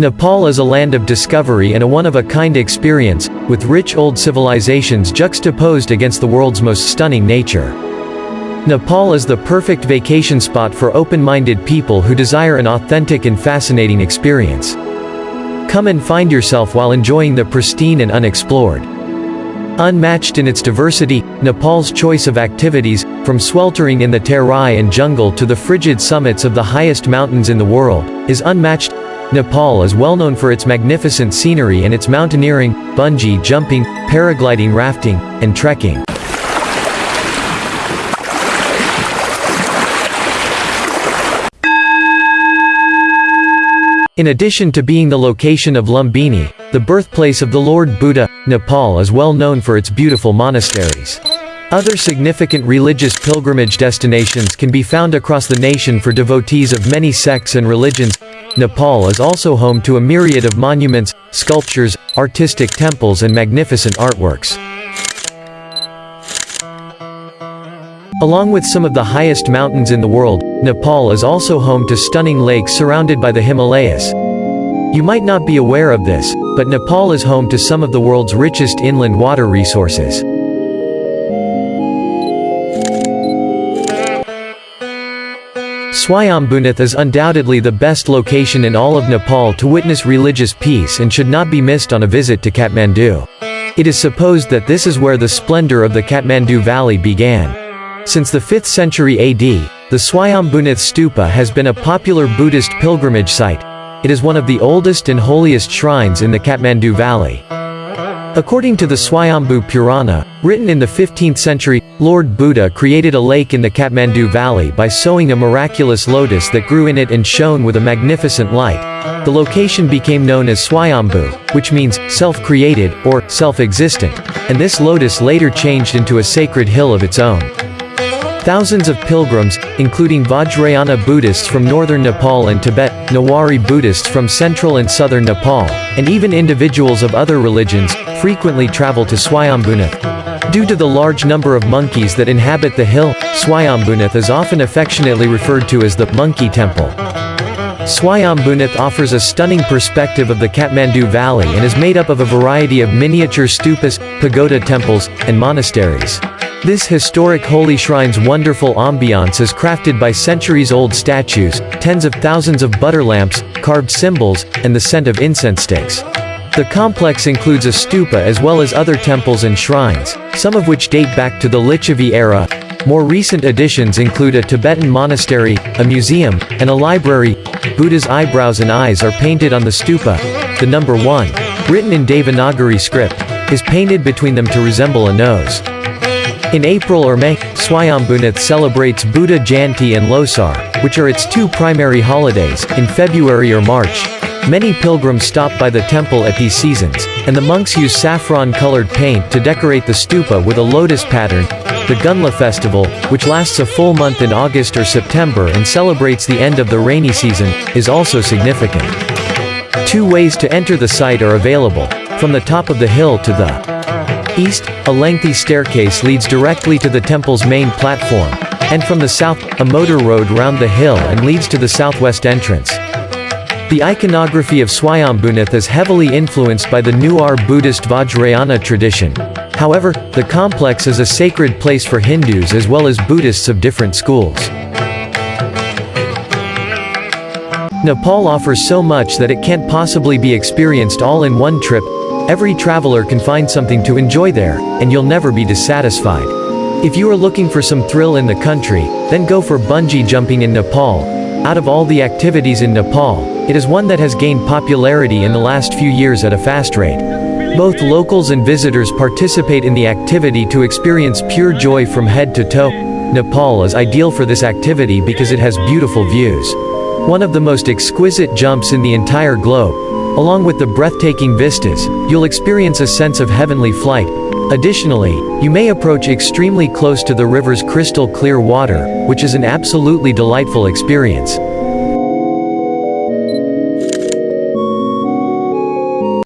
Nepal is a land of discovery and a one-of-a-kind experience, with rich old civilizations juxtaposed against the world's most stunning nature. Nepal is the perfect vacation spot for open-minded people who desire an authentic and fascinating experience. Come and find yourself while enjoying the pristine and unexplored. Unmatched in its diversity, Nepal's choice of activities, from sweltering in the Terai and jungle to the frigid summits of the highest mountains in the world, is unmatched. Nepal is well known for its magnificent scenery and its mountaineering, bungee jumping, paragliding rafting, and trekking. In addition to being the location of Lumbini, the birthplace of the Lord Buddha, Nepal is well known for its beautiful monasteries. Other significant religious pilgrimage destinations can be found across the nation for devotees of many sects and religions. Nepal is also home to a myriad of monuments, sculptures, artistic temples and magnificent artworks. Along with some of the highest mountains in the world, Nepal is also home to stunning lakes surrounded by the Himalayas. You might not be aware of this, but Nepal is home to some of the world's richest inland water resources. Swayambhunath is undoubtedly the best location in all of Nepal to witness religious peace and should not be missed on a visit to Kathmandu. It is supposed that this is where the splendor of the Kathmandu Valley began. Since the 5th century AD, the Swayambhunath Stupa has been a popular Buddhist pilgrimage site. It is one of the oldest and holiest shrines in the Kathmandu Valley. According to the Swayambhu Purana, written in the 15th century, Lord Buddha created a lake in the Kathmandu Valley by sowing a miraculous lotus that grew in it and shone with a magnificent light. The location became known as Swayambhu, which means, self-created, or, self-existent, and this lotus later changed into a sacred hill of its own. Thousands of pilgrims, including Vajrayana Buddhists from northern Nepal and Tibet, Newari Buddhists from central and southern Nepal, and even individuals of other religions, frequently travel to Swayambhunath. Due to the large number of monkeys that inhabit the hill, Swayambhunath is often affectionately referred to as the Monkey Temple. Swayambhunath offers a stunning perspective of the Kathmandu Valley and is made up of a variety of miniature stupas, pagoda temples, and monasteries. This historic holy shrine's wonderful ambiance is crafted by centuries-old statues, tens of thousands of butter lamps, carved symbols, and the scent of incense sticks. The complex includes a stupa as well as other temples and shrines, some of which date back to the Lichavi era. More recent additions include a Tibetan monastery, a museum, and a library. Buddha's eyebrows and eyes are painted on the stupa. The number 1, written in Devanagari script, is painted between them to resemble a nose. In April or May, Swayambhunath celebrates Buddha Jayanti and Losar, which are its two primary holidays, in February or March. Many pilgrims stop by the temple at these seasons, and the monks use saffron-colored paint to decorate the stupa with a lotus pattern. The Gunla festival, which lasts a full month in August or September and celebrates the end of the rainy season, is also significant. Two ways to enter the site are available, from the top of the hill to the east, a lengthy staircase leads directly to the temple's main platform, and from the south, a motor road round the hill and leads to the southwest entrance. The iconography of Swayambhunath is heavily influenced by the Newar Buddhist Vajrayana tradition. However, the complex is a sacred place for Hindus as well as Buddhists of different schools. Nepal offers so much that it can't possibly be experienced all in one trip, Every traveler can find something to enjoy there, and you'll never be dissatisfied. If you are looking for some thrill in the country, then go for bungee jumping in Nepal. Out of all the activities in Nepal, it is one that has gained popularity in the last few years at a fast rate. Both locals and visitors participate in the activity to experience pure joy from head to toe. Nepal is ideal for this activity because it has beautiful views. One of the most exquisite jumps in the entire globe, Along with the breathtaking vistas, you'll experience a sense of heavenly flight. Additionally, you may approach extremely close to the river's crystal clear water, which is an absolutely delightful experience.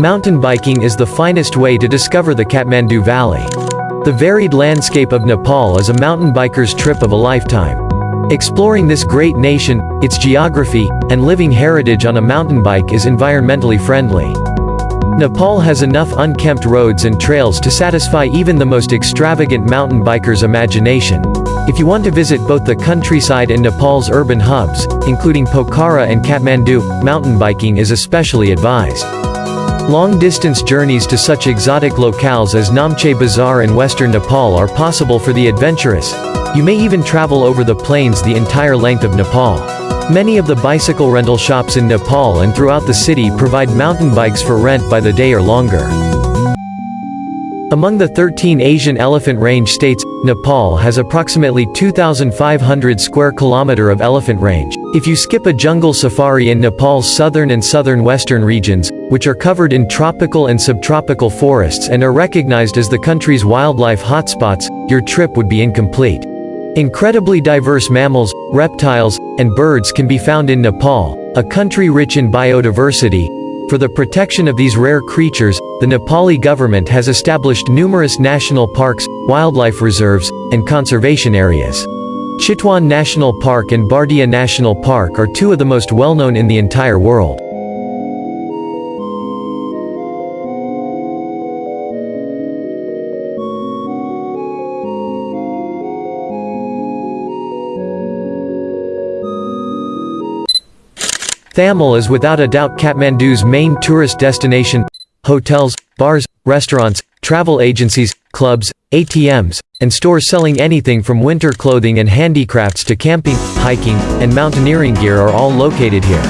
Mountain biking is the finest way to discover the Kathmandu Valley. The varied landscape of Nepal is a mountain biker's trip of a lifetime. Exploring this great nation, its geography, and living heritage on a mountain bike is environmentally friendly. Nepal has enough unkempt roads and trails to satisfy even the most extravagant mountain biker's imagination. If you want to visit both the countryside and Nepal's urban hubs, including Pokhara and Kathmandu, mountain biking is especially advised. Long-distance journeys to such exotic locales as Namche Bazaar and western Nepal are possible for the adventurous. You may even travel over the plains the entire length of Nepal. Many of the bicycle rental shops in Nepal and throughout the city provide mountain bikes for rent by the day or longer. Among the 13 Asian elephant range states, Nepal has approximately 2,500 square kilometer of elephant range. If you skip a jungle safari in Nepal's southern and southern western regions, which are covered in tropical and subtropical forests and are recognized as the country's wildlife hotspots, your trip would be incomplete. Incredibly diverse mammals, reptiles, and birds can be found in Nepal, a country rich in biodiversity. For the protection of these rare creatures, the Nepali government has established numerous national parks, wildlife reserves, and conservation areas. Chitwan National Park and Bardia National Park are two of the most well-known in the entire world. Thamel is without a doubt Kathmandu's main tourist destination. Hotels, bars, restaurants, travel agencies, clubs, ATMs, and stores selling anything from winter clothing and handicrafts to camping, hiking, and mountaineering gear are all located here.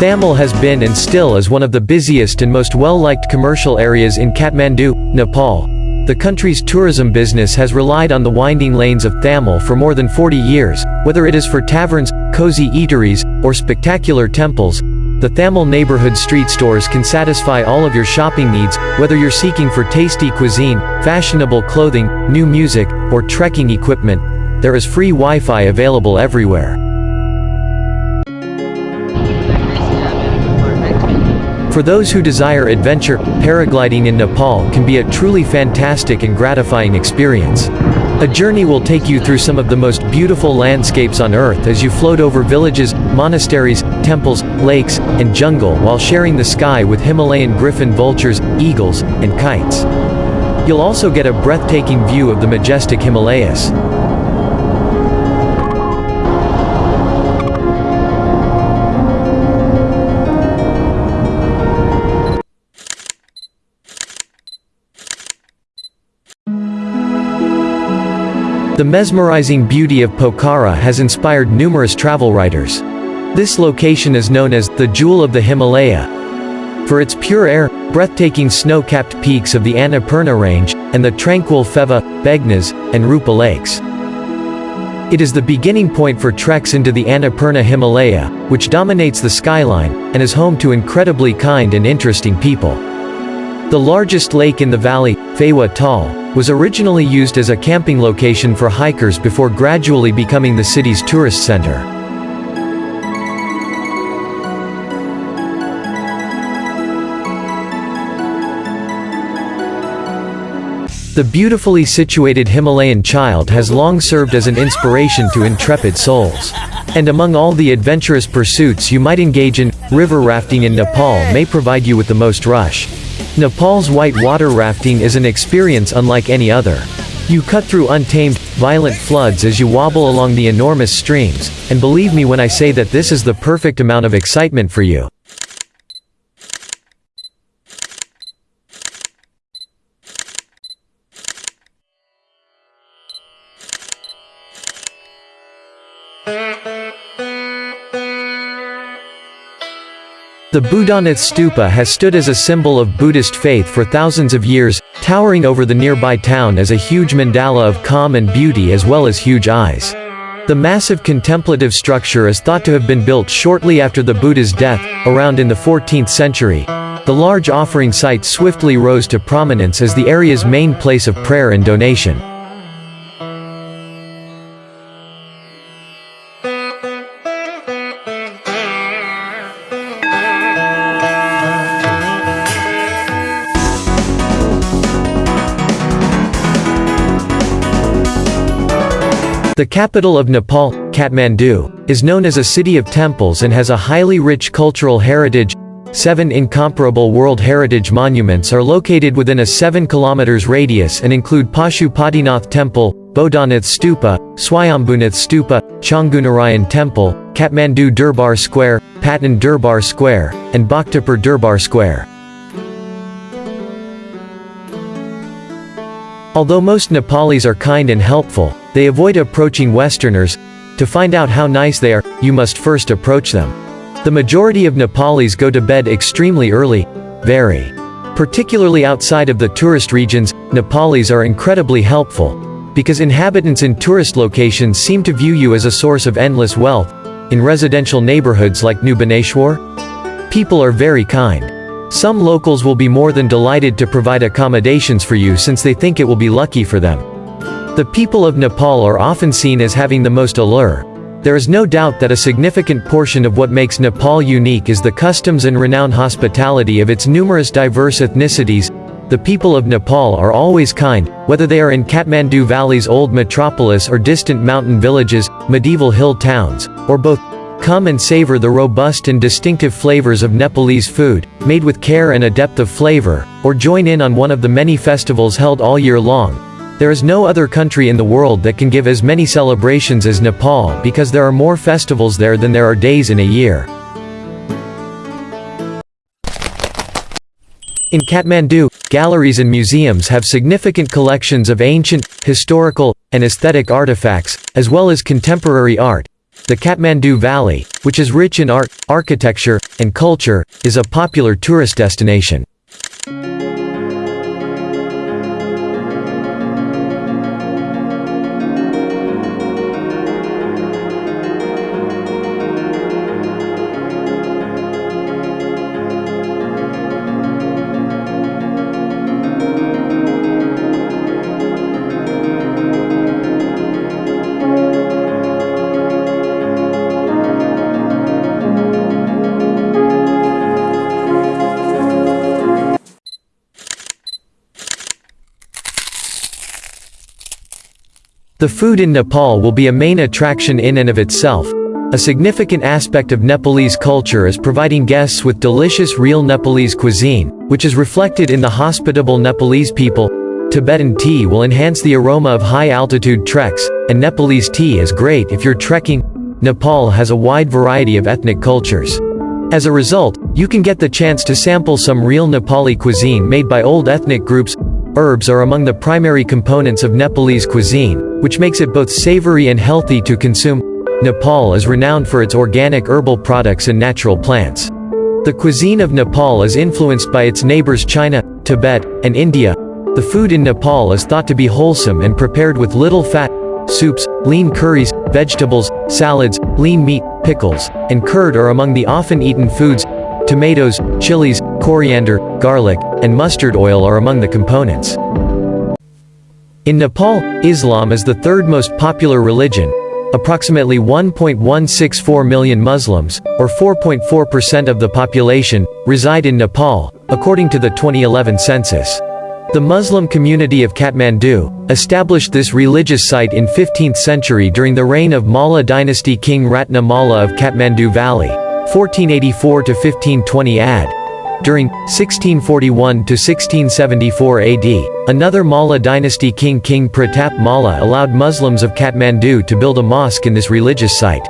Thamel has been and still is one of the busiest and most well-liked commercial areas in Kathmandu, Nepal. The country's tourism business has relied on the winding lanes of Thamel for more than 40 years, whether it is for taverns, cozy eateries, or spectacular temples. The Thamel neighborhood street stores can satisfy all of your shopping needs, whether you're seeking for tasty cuisine, fashionable clothing, new music, or trekking equipment. There is free Wi-Fi available everywhere. For those who desire adventure, paragliding in Nepal can be a truly fantastic and gratifying experience. A journey will take you through some of the most beautiful landscapes on earth as you float over villages, monasteries, temples, lakes, and jungle while sharing the sky with Himalayan griffon vultures, eagles, and kites. You'll also get a breathtaking view of the majestic Himalayas. The mesmerizing beauty of Pokhara has inspired numerous travel writers. This location is known as the Jewel of the Himalaya for its pure air, breathtaking snow-capped peaks of the Annapurna Range, and the tranquil Phewa, Begnas, and Rupa lakes. It is the beginning point for treks into the Annapurna Himalaya, which dominates the skyline, and is home to incredibly kind and interesting people. The largest lake in the valley, Phewa Tal, was originally used as a camping location for hikers before gradually becoming the city's tourist center. The beautifully situated Himalayan child has long served as an inspiration to intrepid souls. And among all the adventurous pursuits you might engage in, river rafting in Nepal may provide you with the most rush. Nepal's white water rafting is an experience unlike any other. You cut through untamed, violent floods as you wobble along the enormous streams, and believe me when I say that this is the perfect amount of excitement for you. The Buddhanath Stupa has stood as a symbol of Buddhist faith for thousands of years, towering over the nearby town as a huge mandala of calm and beauty as well as huge eyes. The massive contemplative structure is thought to have been built shortly after the Buddha's death, around in the 14th century. The large offering site swiftly rose to prominence as the area's main place of prayer and donation. The capital of Nepal, Kathmandu, is known as a city of temples and has a highly rich cultural heritage. Seven incomparable World Heritage Monuments are located within a 7 km radius and include Pashupatinath Temple, Bodhanath Stupa, Swayambhunath Stupa, Changunarayan Temple, Kathmandu Durbar Square, Patan Durbar Square, and Bhaktapur Durbar Square. Although most Nepalis are kind and helpful, they avoid approaching Westerners. To find out how nice they are, you must first approach them. The majority of Nepalis go to bed extremely early, very. Particularly outside of the tourist regions, Nepalis are incredibly helpful. Because inhabitants in tourist locations seem to view you as a source of endless wealth. In residential neighborhoods like New Baneswar, people are very kind. Some locals will be more than delighted to provide accommodations for you since they think it will be lucky for them. The people of Nepal are often seen as having the most allure. There is no doubt that a significant portion of what makes Nepal unique is the customs and renowned hospitality of its numerous diverse ethnicities. The people of Nepal are always kind, whether they are in Kathmandu Valley's old metropolis or distant mountain villages, medieval hill towns, or both. Come and savor the robust and distinctive flavors of Nepalese food, made with care and a depth of flavor, or join in on one of the many festivals held all year long. There is no other country in the world that can give as many celebrations as Nepal because there are more festivals there than there are days in a year. In Kathmandu, galleries and museums have significant collections of ancient, historical, and aesthetic artifacts, as well as contemporary art, the Kathmandu Valley, which is rich in art, architecture, and culture, is a popular tourist destination. The food in Nepal will be a main attraction in and of itself. A significant aspect of Nepalese culture is providing guests with delicious real Nepalese cuisine, which is reflected in the hospitable Nepalese people. Tibetan tea will enhance the aroma of high-altitude treks, and Nepalese tea is great if you're trekking. Nepal has a wide variety of ethnic cultures. As a result, you can get the chance to sample some real Nepali cuisine made by old ethnic groups. Herbs are among the primary components of Nepalese cuisine, which makes it both savory and healthy to consume. Nepal is renowned for its organic herbal products and natural plants. The cuisine of Nepal is influenced by its neighbors China, Tibet, and India. The food in Nepal is thought to be wholesome and prepared with little fat, soups, lean curries, vegetables, salads, lean meat, pickles, and curd are among the often eaten foods. Tomatoes, chilies, coriander, garlic, and mustard oil are among the components. In Nepal, Islam is the third most popular religion. Approximately 1.164 million Muslims, or 4.4% of the population, reside in Nepal, according to the 2011 census. The Muslim community of Kathmandu, established this religious site in 15th century during the reign of Malla dynasty King Ratna Malla of Kathmandu Valley, 1484 to 1520 AD. During 1641 to 1674 AD, another Malla dynasty king King Pratap Malla allowed Muslims of Kathmandu to build a mosque in this religious site.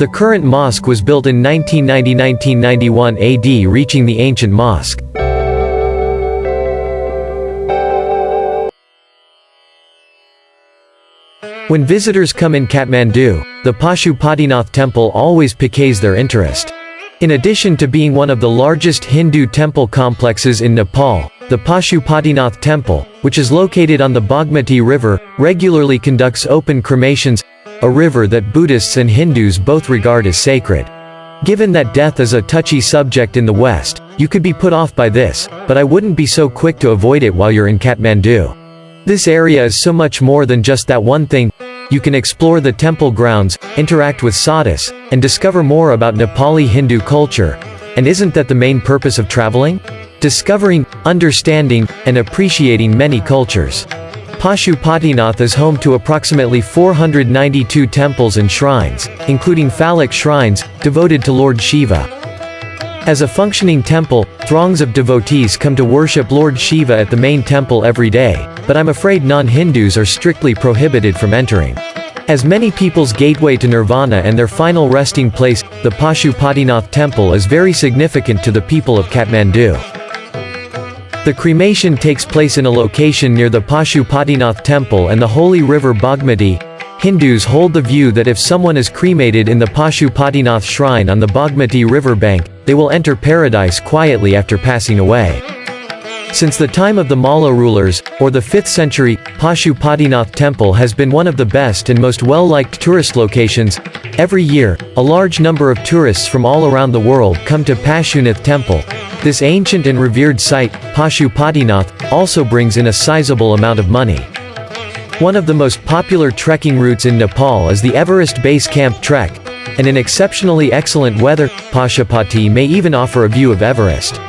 The current mosque was built in 1990-1991 AD reaching the ancient mosque. When visitors come in Kathmandu, the Pashupatinath temple always piques their interest. In addition to being one of the largest Hindu temple complexes in Nepal, the Pashupatinath temple, which is located on the Bagmati River, regularly conducts open cremations, a river that Buddhists and Hindus both regard as sacred. Given that death is a touchy subject in the West, you could be put off by this, but I wouldn't be so quick to avoid it while you're in Kathmandu. This area is so much more than just that one thing, you can explore the temple grounds, interact with sadhus, and discover more about Nepali Hindu culture. And isn't that the main purpose of traveling? Discovering, understanding, and appreciating many cultures. Pashupatinath is home to approximately 492 temples and shrines, including phallic shrines, devoted to Lord Shiva. As a functioning temple, throngs of devotees come to worship Lord Shiva at the main temple every day, but I'm afraid non-Hindus are strictly prohibited from entering. As many people's gateway to nirvana and their final resting place, the Pashupatinath temple is very significant to the people of Kathmandu. The cremation takes place in a location near the Pashupatinath temple and the holy river Bagmati, Hindus hold the view that if someone is cremated in the Pashupatinath shrine on the Bagmati riverbank, they will enter paradise quietly after passing away. Since the time of the Malla rulers, or the 5th century, Pashupatinath temple has been one of the best and most well-liked tourist locations. Every year, a large number of tourists from all around the world come to Pashupatinath temple. This ancient and revered site, Pashupatinath, also brings in a sizable amount of money. One of the most popular trekking routes in Nepal is the Everest Base Camp Trek, and in exceptionally excellent weather, Pashupati may even offer a view of Everest.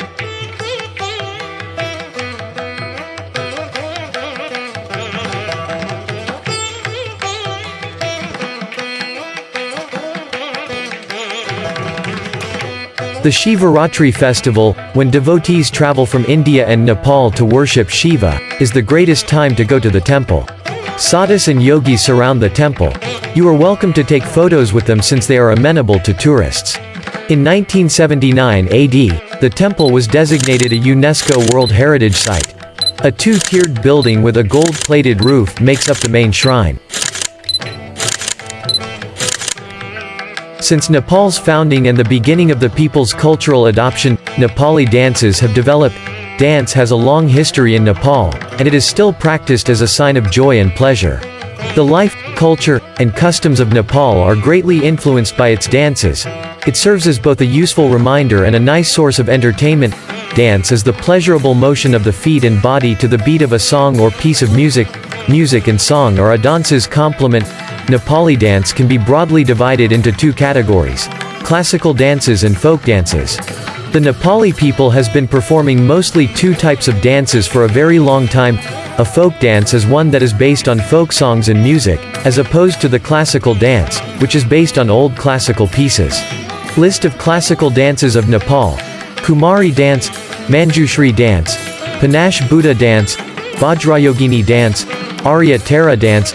The Shivaratri festival, when devotees travel from India and Nepal to worship Shiva, is the greatest time to go to the temple. Sadhus and yogis surround the temple. You are welcome to take photos with them since they are amenable to tourists. In 1979 AD, the temple was designated a UNESCO World Heritage Site. A two-tiered building with a gold-plated roof makes up the main shrine. Since Nepal's founding and the beginning of the people's cultural adoption, Nepali dances have developed. Dance has a long history in Nepal, and it is still practiced as a sign of joy and pleasure. The life, culture, and customs of Nepal are greatly influenced by its dances. It serves as both a useful reminder and a nice source of entertainment. Dance is the pleasurable motion of the feet and body to the beat of a song or piece of music. Music and song are a dance's complement, Nepali dance can be broadly divided into two categories. Classical dances and folk dances. The Nepali people has been performing mostly two types of dances for a very long time. A folk dance is one that is based on folk songs and music, as opposed to the classical dance, which is based on old classical pieces. List of classical dances of Nepal. Kumari dance, Manjushri dance, Pancha Buddha dance, Vajrayogini dance, Arya Tara dance,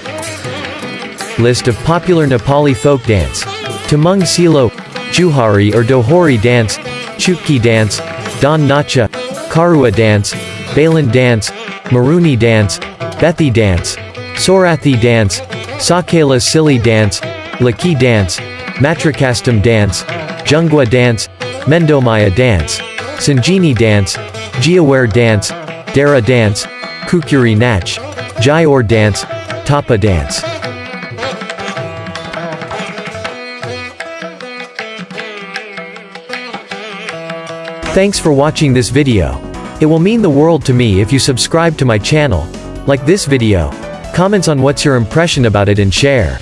List of popular Nepali folk dance. Tamang Silo, Juhari or Dohori dance, Chutki dance, Don Nacha, Karua dance, Balan dance, Maruni dance, Bethi dance, Sorathi dance, Sakela Sili dance, Laki dance, Matrakastam dance, Jungwa dance, Mendomaya dance, Sanjini dance, Jiaware dance, Dara dance, Kukuri Nach, Jayor dance, Tapa dance. Thanks for watching this video. It will mean the world to me if you subscribe to my channel, like this video, comments on what's your impression about it and share.